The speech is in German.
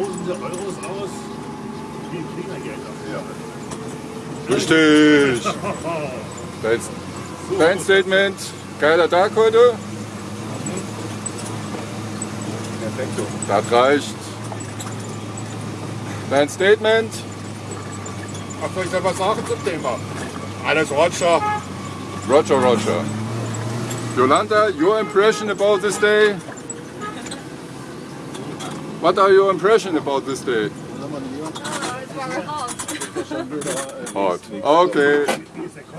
tausende Euros aus wie Klingergeld dafür. Richtig. Dein, dein Statement. Geiler Tag heute. Perfekto. Das reicht. Dein Statement. Was soll ich was sagen zum Thema? Alles Roger. Roger, Roger. Yolanda, your impression about this day? What are your impression about this day? Oh, it's very hot. Hot. Okay.